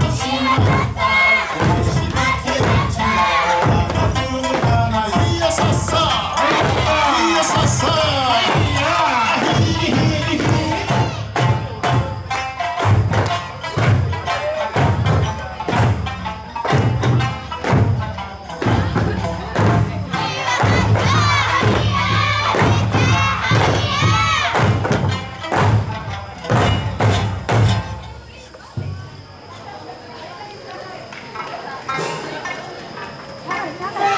Yeah. rồi,